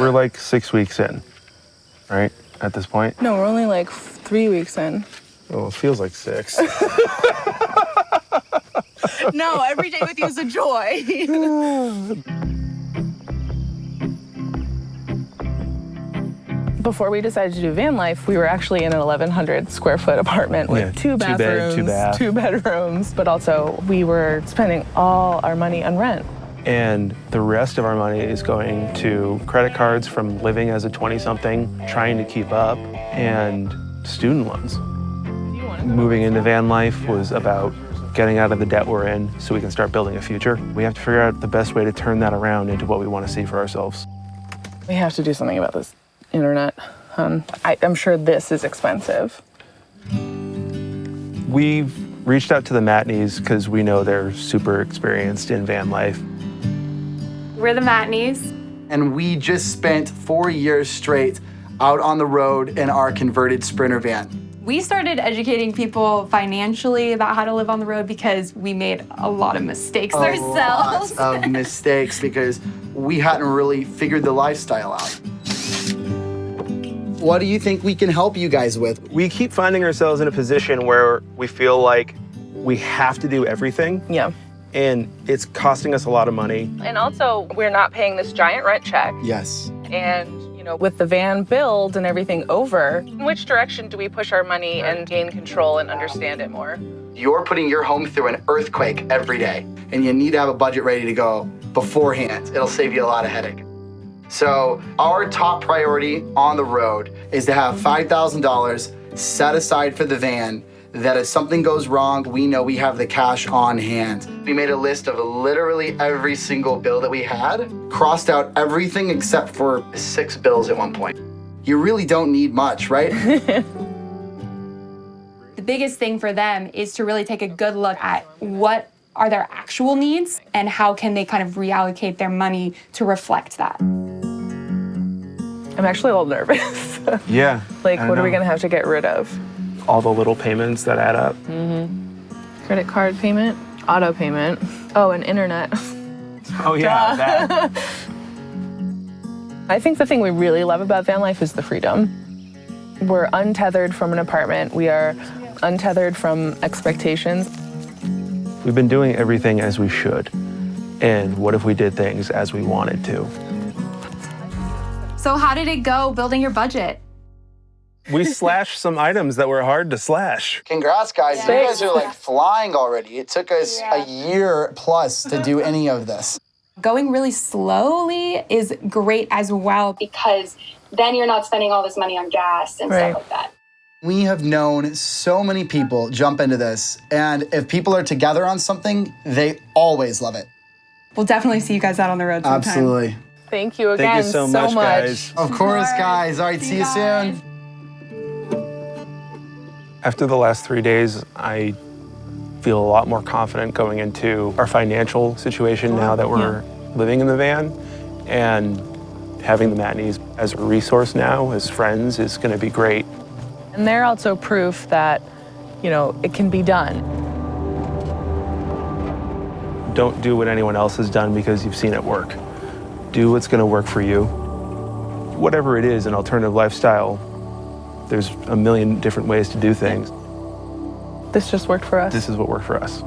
We're like six weeks in, right? At this point. No, we're only like three weeks in. Oh, it feels like six. no, every day with you is a joy. Before we decided to do van life, we were actually in an 1,100 square foot apartment with Yeah, two two bed, bathrooms, two bath. two bedrooms, but also we were spending all our money on rent. And the rest of our money is going to credit cards from living as a 20 something, trying to keep up, and student loans. Moving into van life was about getting out of the debt we're in so we can start building a future. We have to figure out the best way to turn that around into what we want to see for ourselves. We have to do something about this internet. Um, I, I'm sure this is expensive. We've reached out to the Matneys because we know they're super experienced in van life. We're the Matneys. And we just spent four years straight out on the road in our converted Sprinter van. We started educating people financially about how to live on the road because we made a lot of mistakes ourselves. Lots of mistakes because we hadn't really figured the lifestyle out. What do you think we can help you guys with? We keep finding ourselves in a position where we feel like we have to do everything Yeah. And it's costing us a lot of money. And also, we're not paying this giant rent check. Yes. And, you know, with the van build and everything over, in which direction do we push our money and gain control and understand it more? You're putting your home through an earthquake every day, and you need to have a budget ready to go beforehand. It'll save you a lot of headache. So, our top priority on the road is to have $5,000 set aside for the van that if something goes wrong, we know we have the cash on hand. We made a list of literally every single bill that we had, crossed out everything except for six bills at one point. You really don't need much, right? The biggest thing for them is to really take a good look at what are their actual needs and how can they kind of reallocate their money to reflect that. I'm actually a little nervous. Yeah. like, I what are we gonna have to get rid of? All the little payments that add up. Mm-hmm. Credit card payment, auto payment, oh, and internet. Oh yeah, that. I think the thing we really love about van life is the freedom. We're untethered from an apartment. We are untethered from expectations. We've been doing everything as we should. And what if we did things as we wanted to? So, how did it go building your budget? We slashed some items that were hard to slash. Congrats, guys. You guys are like flying already. It took us a year plus to do any of this. Going really slowly is great as well because then you're not spending all this money on gas and Right. stuff like that. We have known so many people jump into this, and if people are together on something, they always love it. We'll definitely see you guys out on the road sometime. Absolutely. Thank you again Thank you so, much, guys. Of course, guys. All right, see you soon. After the last three days, I feel a lot more confident going into our financial situation now that we're living in the van. And having the Matneys as a resource now, as friends, is going to be great. And they're also proof that, you know, it can be done. Don't do what anyone else has done because you've seen it work. Do what's going to work for you. Whatever it is, an alternative lifestyle, there's a million different ways to do things. This just worked for us. This is what worked for us.